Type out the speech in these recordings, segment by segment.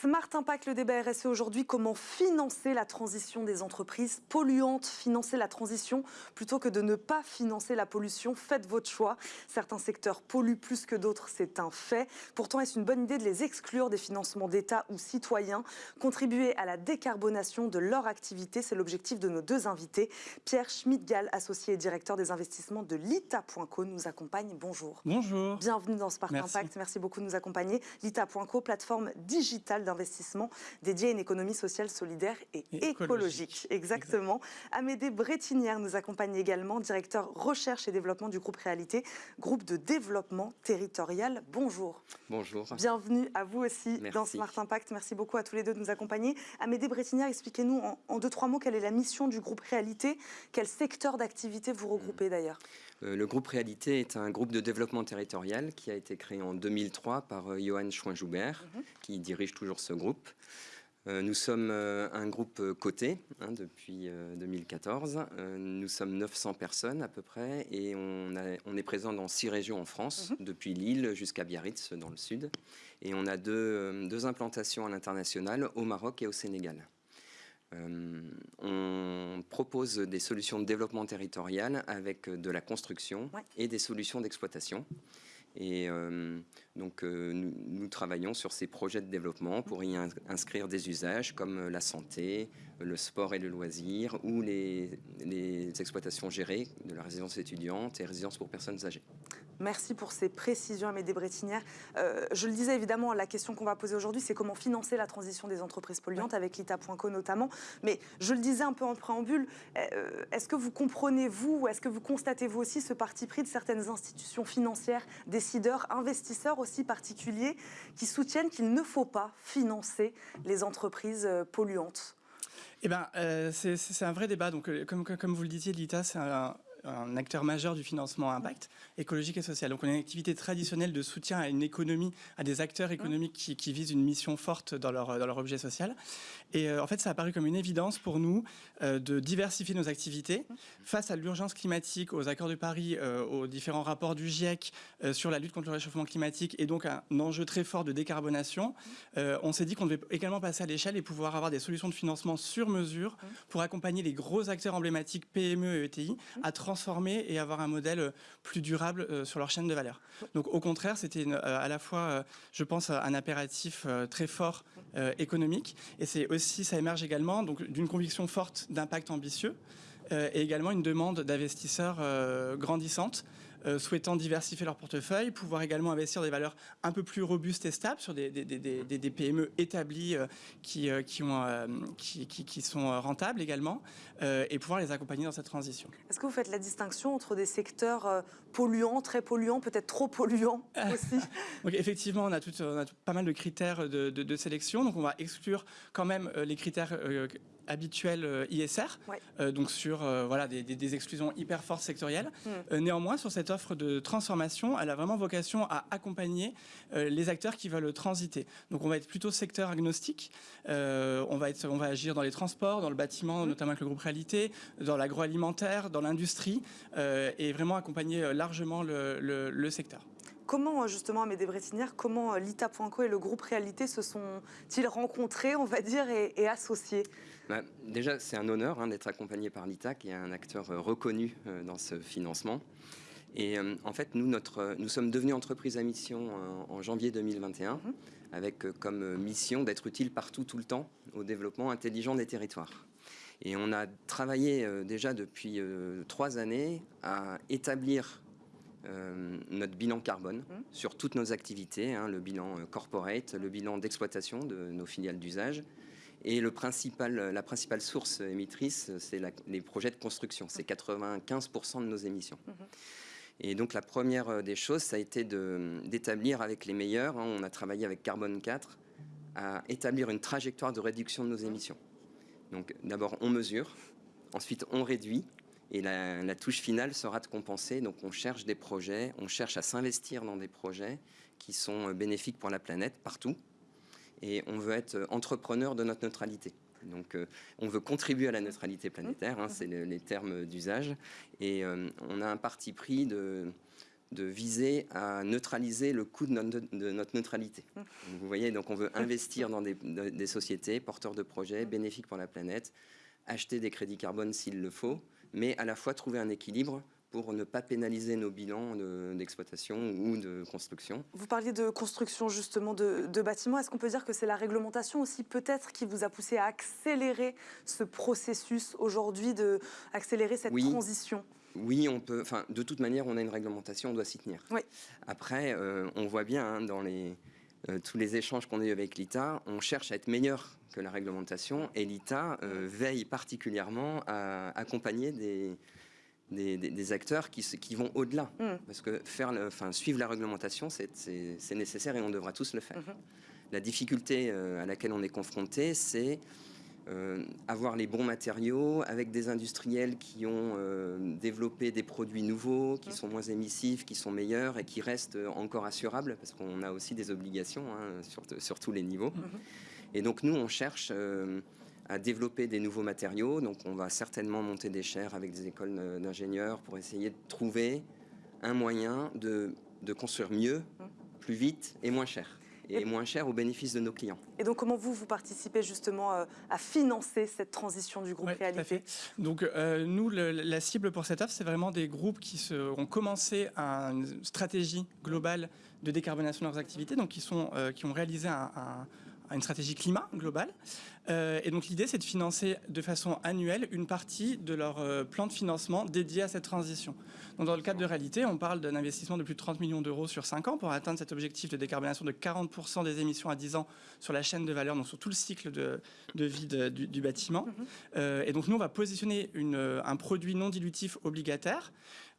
Smart Impact, le débat RSE aujourd'hui, comment financer la transition des entreprises polluantes, financer la transition plutôt que de ne pas financer la pollution. Faites votre choix. Certains secteurs polluent plus que d'autres, c'est un fait. Pourtant, est-ce une bonne idée de les exclure des financements d'État ou citoyens? Contribuer à la décarbonation de leur activité, c'est l'objectif de nos deux invités. Pierre Schmidgal, associé et directeur des investissements de l'ITA.co, nous accompagne. Bonjour. Bonjour. Bienvenue dans Smart Impact. Merci beaucoup de nous accompagner. L'ITA.co, plateforme digitale d'investissement dédiée à une économie sociale, solidaire et, écologique. Exactement. Amédée Brettinière nous accompagne également, directeur recherche et développement du groupe Réalité, groupe de développement territorial. Bonjour. Bonjour. Bienvenue à vous aussi dans Smart Impact. Merci beaucoup à tous les deux de nous accompagner. Amédée Brettinière, expliquez-nous en, deux, trois mots quelle est la mission du groupe Réalité, quel secteur d'activité vous regroupez hmm. d'ailleurs? Le groupe Réalité est un groupe de développement territorial qui a été créé en 2003 par euh, Johan Chouin-Joubert, mhm. qui dirige toujours ce groupe. Euh, nous sommes un groupe coté hein, depuis 2014. nous sommes 900 personnes à peu près et on, est présent dans six régions en France, mhm. depuis Lille jusqu'à Biarritz dans le sud. Et on a deux implantations à l'international, au Maroc et au Sénégal. Euh, on propose des solutions de développement territorial avec de la construction et des solutions d'exploitation. Et euh, donc, euh, nous, travaillons sur ces projets de développement pour y inscrire des usages comme la santé, le sport et le loisir, ou les, exploitations gérées de la résidence étudiante et résidence pour personnes âgées. Merci pour ces précisions, Amédée Brettinière. Euh, je le disais évidemment, la question qu'on va poser aujourd'hui, c'est comment financer la transition des entreprises polluantes, avec l'ITA.co notamment. Mais je le disais un peu en préambule, est-ce que vous comprenez, vous, ou est-ce que vous constatez, vous aussi, ce parti pris de certaines institutions financières, décideurs, investisseurs aussi particuliers qui soutiennent qu'il ne faut pas financer les entreprises euh, polluantes? Eh ben, euh, c'est un vrai débat. Donc, euh, comme, comme vous le disiez, l'ITA, c'est un, un acteur majeur du financement impact écologique et social. Donc on a une activité traditionnelle de soutien à une économie, à des acteurs économiques qui, visent une mission forte dans leur, dans leur objet social. Et euh, en fait, ça a paru comme une évidence pour nous euh, de diversifier nos activités face à l'urgence climatique, aux accords de Paris, euh, aux différents rapports du GIEC sur la lutte contre le réchauffement climatique et donc un enjeu très fort de décarbonation. on s'est dit qu'on devait également passer à l'échelle et pouvoir avoir des solutions de financement sur mesure pour accompagner les gros acteurs emblématiques PME et ETI à transformer et avoir un modèle plus durable euh, sur leur chaîne de valeur. Donc au contraire, c'était euh, à la fois, euh, je pense, un impératif très fort économique et c'est aussi, ça émerge également d'une conviction forte d'impact ambitieux et également une demande d'investisseurs grandissante euh, souhaitant diversifier leur portefeuille, pouvoir également investir des valeurs un peu plus robustes et stables sur des, des, PME établies euh, qui, euh, qui, ont, qui, qui, sont rentables également, et pouvoir les accompagner dans cette transition. Est-ce que vous faites la distinction entre des secteurs polluants, très polluants, peut-être trop polluants aussi? Donc, Effectivement, on a, tout, on a pas mal de critères de, de, sélection, donc on va exclure quand même les critères habituels ISR, donc sur voilà, des, des, exclusions hyper fortes sectorielles. Hmm. néanmoins, sur cette offre de transformation, elle a vraiment vocation à accompagner euh, les acteurs qui veulent transiter. Donc on va être plutôt secteur agnostique, euh, on, va être, on va agir dans les transports, dans le bâtiment, notamment avec le groupe Réalité, dans l'agroalimentaire, dans l'industrie, euh, et vraiment accompagner largement le, secteur. Comment, justement, Amédée Brettinière, comment l'ITA.co et le groupe Réalité se sont-ils rencontrés, on va dire, et, associés? Bah, Déjà, c'est un honneur hein, d'être accompagné par l'ITA, qui est un acteur reconnu dans ce financement. Et euh, en fait, nous, notre, nous sommes devenus entreprise à mission en, janvier 2021, mhm. avec euh, comme mission d'être utile partout, tout le temps, au développement intelligent des territoires. Et on a travaillé euh, déjà depuis trois années à établir notre bilan carbone mhm. sur toutes nos activités, hein, le bilan corporate, le bilan d'exploitation de nos filiales d'usage. Et le principal, la principale source émettrice, c'est les projets de construction. C'est 95% de nos émissions. Mhm. Et donc la première euh, des choses, ça a été d'établir avec les meilleurs, hein, on a travaillé avec Carbone 4, à établir une trajectoire de réduction de nos émissions. Donc d'abord on mesure, ensuite on réduit, et la, touche finale sera de compenser. Donc on cherche des projets, on cherche à s'investir dans des projets qui sont euh, bénéfiques pour la planète partout, et on veut être euh, entrepreneur de notre neutralité. Donc, euh, on veut contribuer à la neutralité planétaire, hein, c'est les termes d'usage, et euh, on a un parti pris de viser à neutraliser le coût de notre, neutralité. Vous voyez, donc on veut investir dans des, sociétés porteurs de projets bénéfiques pour la planète, acheter des crédits carbone s'il le faut, mais à la fois trouver un équilibre pour ne pas pénaliser nos bilans d'exploitation ou de construction. Vous parliez de construction justement de, bâtiments. Est-ce qu'on peut dire que c'est la réglementation aussi peut-être qui vous a poussé à accélérer ce processus aujourd'hui, accélérer cette transition? Oui, on peut. Enfin, de toute manière, on a une réglementation, on doit s'y tenir. Oui. Après, euh, on voit bien hein, dans les, euh, tous les échanges qu'on a eu avec l'ITA, on cherche à être meilleur que la réglementation et l'ITA euh, veille particulièrement à accompagner des, des, acteurs qui, qui vont au-delà. Mm. Parce que faire le, enfin, suivre la réglementation, c'est nécessaire et on devra tous le faire. Mm-hmm. La difficulté euh, à laquelle on est confronté, c'est euh, avoir les bons matériaux avec des industriels qui ont euh, développé des produits nouveaux, qui mm. sont moins émissifs, qui sont meilleurs et qui restent encore assurables, parce qu'on a aussi des obligations hein, sur, sur, tous les niveaux. Mm-hmm. Et donc nous, on cherche à développer des nouveaux matériaux. Donc on va certainement monter des chaires avec des écoles d'ingénieurs pour essayer de trouver un moyen de, de construire mieux, plus vite et moins cher et, moins cher au bénéfice de nos clients. Et donc, comment vous, vous participez justement euh, à financer cette transition du groupe Réalité Donc, euh, nous, la cible pour cette offre, c'est vraiment des groupes qui se, ont commencé une stratégie globale de décarbonation de leurs activités, donc qui, sont, euh, qui ont réalisé un, une stratégie climat globale. Euh, et donc l'idée, c'est de financer de façon annuelle une partie de leur euh, plan de financement dédié à cette transition. Donc dans le cadre de réalité, on parle d'un investissement de plus de 30 millions d'euros sur 5 ans pour atteindre cet objectif de décarbonation de 40% des émissions à 10 ans sur la chaîne de valeur, donc sur tout le cycle de, vie du, bâtiment. Mm-hmm. Euh, et donc nous, on va positionner une, un produit non dilutif obligataire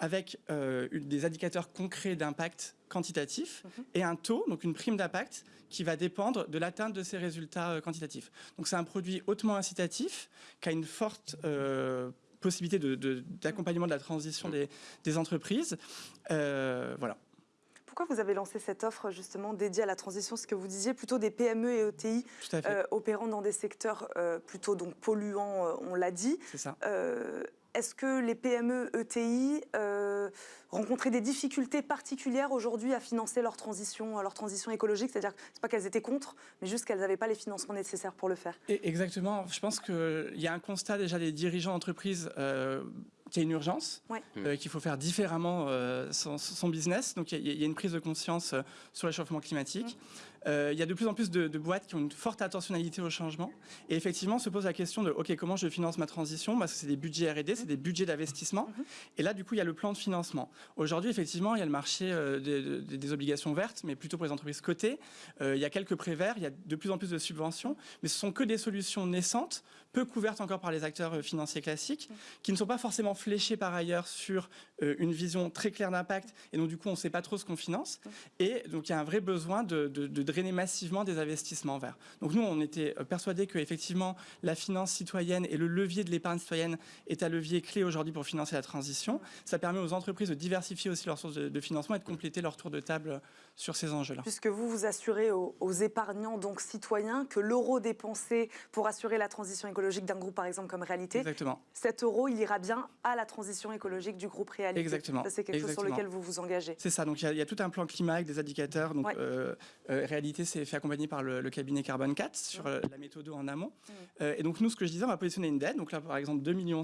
avec des indicateurs concrets d'impact quantitatif mm-hmm. et un taux, donc une prime d'impact, qui va dépendre de l'atteinte de ces résultats quantitatifs. Donc c'est un produit hautement incitatif, qui a une forte euh, possibilité d'accompagnement de, la transition des, entreprises. Euh, voilà. Pourquoi vous avez lancé cette offre justement dédiée à la transition Ce que vous disiez, plutôt des PME et ETI euh, opérant dans des secteurs plutôt donc polluants, on l'a dit. C'est ça est-ce que les PME ETI euh, rencontraient des difficultés particulières aujourd'hui à financer leur transition, leur transition écologique? C'est-à-dire, c'est pas qu'elles étaient contre, mais juste qu'elles n'avaient pas les financements nécessaires pour le faire. exactement. Je pense qu'il y a un constat déjà des dirigeants d'entreprise. Euh, qu'il y a une urgence, euh, qu'il faut faire différemment son, business. Donc il y, a une prise de conscience sur le réchauffement climatique. Euh, il y a de plus en plus de, boîtes qui ont une forte attentionnalité au changement. Et effectivement, se pose la question de, OK, comment je finance ma transition? Parce que c'est des budgets R&D, c'est des budgets d'investissement. Mhm. Et là, du coup, il y a le plan de financement. Aujourd'hui, effectivement, il y a le marché euh, des, obligations vertes, mais plutôt pour les entreprises cotées. Euh, il y a quelques prêts verts, il y a de plus en plus de subventions, mais ce sont que des solutions naissantes, peu couvertes encore par les acteurs financiers classiques, qui ne sont pas forcément fléchées par ailleurs sur une vision très claire d'impact. Et donc, du coup, on ne sait pas trop ce qu'on finance. Et donc, il y a un vrai besoin de, drainer massivement des investissements verts. Donc nous, on était euh, persuadés que effectivement la finance citoyenne et le levier de l'épargne citoyenne est un levier clé aujourd'hui pour financer la transition. Ça permet aux entreprises de diversifier aussi leurs sources de, financement et de compléter leur tour de table sur ces enjeux-là. Puisque vous vous assurez aux, épargnants, donc citoyens, que l'euro dépensé pour assurer la transition écologique d'un groupe, par exemple, comme Réalité, Exactement. cet euro, il ira bien à la transition écologique du groupe Réalité. Exactement. c'est quelque chose sur lequel vous vous engagez. C'est ça. Donc il y, a tout un plan climat avec des indicateurs. Donc euh, euh, Réalité, c'est fait accompagner par le, cabinet Carbon 4 sur euh, la méthode en amont. et donc nous, ce que je disais, on va positionner une dette. Donc là, par exemple, 2,5 millions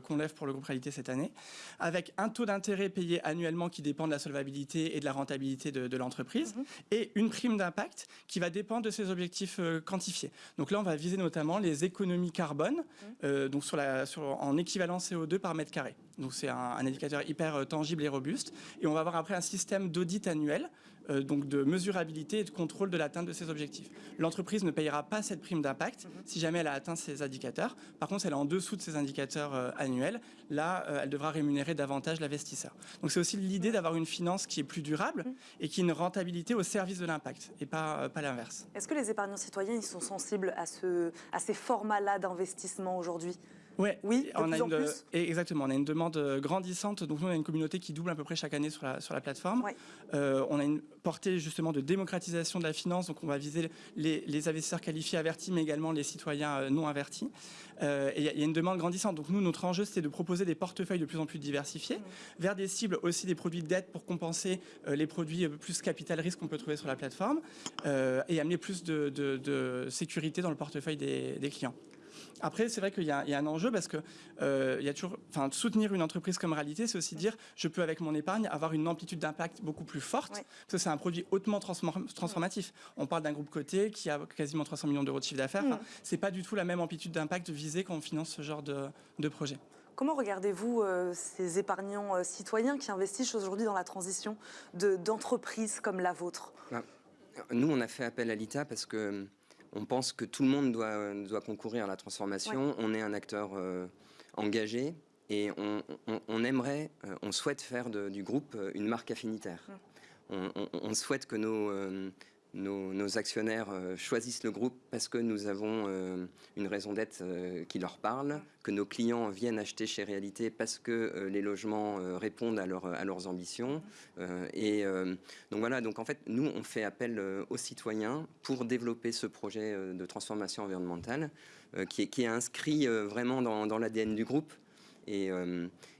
qu'on lève pour le groupe Réalité cette année, avec un taux d'intérêt payé annuellement qui dépend de la solvabilité et de la rentabilité de, l'entreprise. Mhm et une prime d'impact qui va dépendre de ces objectifs quantifiés. Donc là, on va viser notamment les économies carbone, mmh. euh, donc sur la, sur, en équivalent CO2 par mètre carré. Donc c'est un, indicateur hyper euh, tangible et robuste. Et on va avoir après un système d'audit annuel, donc de mesurabilité et de contrôle de l'atteinte de ces objectifs. L'entreprise ne payera pas cette prime d'impact mmh. si jamais elle a atteint ces indicateurs. Par contre, si elle est en dessous de ces indicateurs annuels, là, elle devra rémunérer davantage l'investisseur. Donc c'est aussi l'idée d'avoir une finance qui est plus durable et qui a une rentabilité au service de l'impact et pas, euh, pas l'inverse. Est-ce que les épargnants citoyens ils sont sensibles à, ce, à ces formats-là d'investissement aujourd'hui? Ouais, Oui, on a une, plus Exactement, on a une demande euh, grandissante. Donc nous, on a une communauté qui double à peu près chaque année sur la, sur la plateforme. Ouais. Euh, on a une portée justement de démocratisation de la finance. Donc on va viser les, les investisseurs qualifiés avertis, mais également les citoyens euh, non avertis. Euh, et il y, a- il y a une demande grandissante. Donc nous, notre enjeu, c'est de proposer des portefeuilles de plus en plus diversifiés vers des cibles aussi des produits de dette pour compenser euh, les produits plus capital risque qu'on peut trouver sur la plateforme et amener plus de, de- de sécurité dans le portefeuille des, des clients. Après, c'est vrai qu'il y, a il y a un enjeu parce que euh, il y a toujours, enfin, soutenir une entreprise comme réalité, c'est aussi dire je peux avec mon épargne avoir une amplitude d'impact beaucoup plus forte Ouais. parce que c'est un produit hautement transform- transformatif. On parle d'un groupe coté qui a quasiment 300 millions d'euros de chiffre d'affaires. Enfin, c'est pas du tout la même amplitude d'impact visée quand on finance ce genre de, de projet. Comment regardez-vous euh, ces épargnants euh, citoyens qui investissent aujourd'hui dans la transition de- d'entreprises comme la vôtre? Nous, on a fait appel à l'ITA parce que euh, on pense que tout le monde doit, doit concourir à la transformation. On est un acteur euh, engagé et on, on- on aimerait, euh, on souhaite faire de- du groupe euh, une marque affinitaire. On, on- on souhaite que nos, nos, actionnaires euh, choisissent le groupe parce que nous avons euh, une raison d'être euh, qui leur parle, que nos clients viennent acheter chez Réalité parce que les logements répondent à, leur- à leurs ambitions. Et donc voilà, donc en fait, nous, on fait appel aux citoyens pour développer ce projet de transformation environnementale qui, est, inscrit vraiment dans, l'ADN du groupe. Et,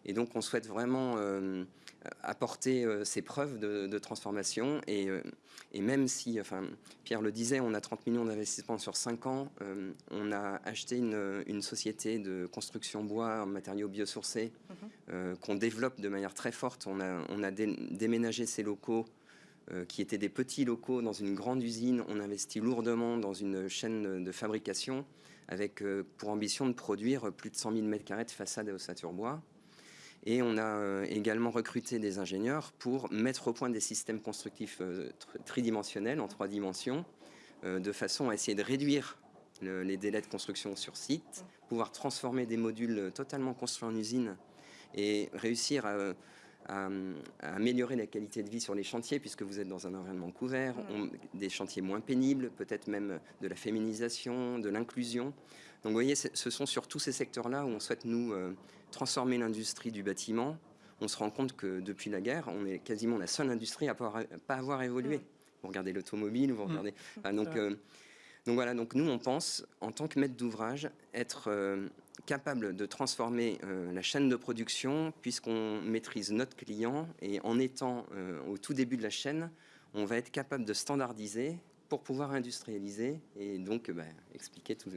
et donc, on souhaite vraiment apporter euh, ces preuves de, de transformation. Et, euh, et même si, enfin, Pierre le disait, on a 30 millions d'investissements sur 5 ans, euh, on a acheté une, une société de construction bois en matériaux biosourcés euh, qu'on développe de manière très forte. On a, on a dé- déménagé ces locaux qui étaient des petits locaux dans une grande usine. On investit lourdement dans une chaîne de fabrication avec pour ambition de produire plus de 100 000 m2 de façade et ossature bois. Et on a euh, également recruté des ingénieurs pour mettre au point des systèmes constructifs euh, tr- tridimensionnels en trois dimensions, euh, de façon à essayer de réduire le- les délais de construction sur site, pouvoir transformer des modules totalement construits en usine et réussir à, à- à améliorer la qualité de vie sur les chantiers, puisque vous êtes dans un environnement couvert, on- des chantiers moins pénibles, peut-être même de la féminisation, de l'inclusion. Donc vous voyez, ce sont sur tous ces secteurs-là où on souhaite nous euh, transformer l'industrie du bâtiment. On se rend compte que depuis la guerre, on est quasiment la seule industrie à pas pas avoir évolué. Vous regardez l'automobile, vous regardez. enfin, donc, C'est vrai. euh, donc voilà, donc nous on pense, en tant que maître d'ouvrage, être euh, capable de transformer euh, la chaîne de production puisqu'on maîtrise notre client et en étant au tout début de la chaîne, on va être capable de standardiser pour pouvoir industrialiser et donc bah, expliquer tout,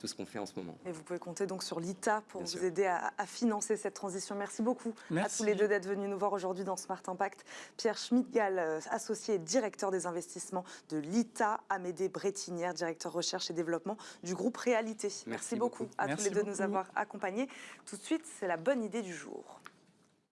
tout ce qu'on fait en ce moment. Et vous pouvez compter donc sur l'ITA pour Bien vous sûr. aider à, à financer cette transition. Merci beaucoup à tous les deux d'être venus nous voir aujourd'hui dans Smart Impact. Pierre Schmidgal, euh, associé et directeur des investissements de l'ITA, Amédée Brettinière, directeur recherche et développement du groupe Réalité. Merci, Merci beaucoup, beaucoup. à tous les deux de nous avoir accompagnés. Tout de suite, c'est la bonne idée du jour.